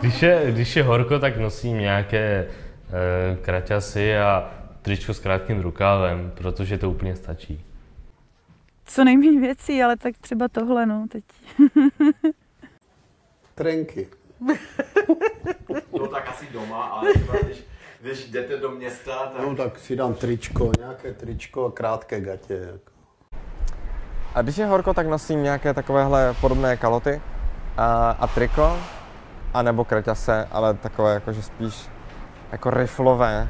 Když je, když je horko, tak nosím nějaké e, kraťasy a tričko s krátkým rukávem, protože to úplně stačí. Co nejméně věcí, ale tak třeba tohle, no, teď. Trenky. No tak asi doma, ale třeba když, když jdete do města, tak... No tak si dám tričko, nějaké tričko a krátké gatě. Jako. A když je horko, tak nosím nějaké takovéhle podobné kaloty a, a triko, a nebo kraťase, ale takové jakože spíš jako riflové,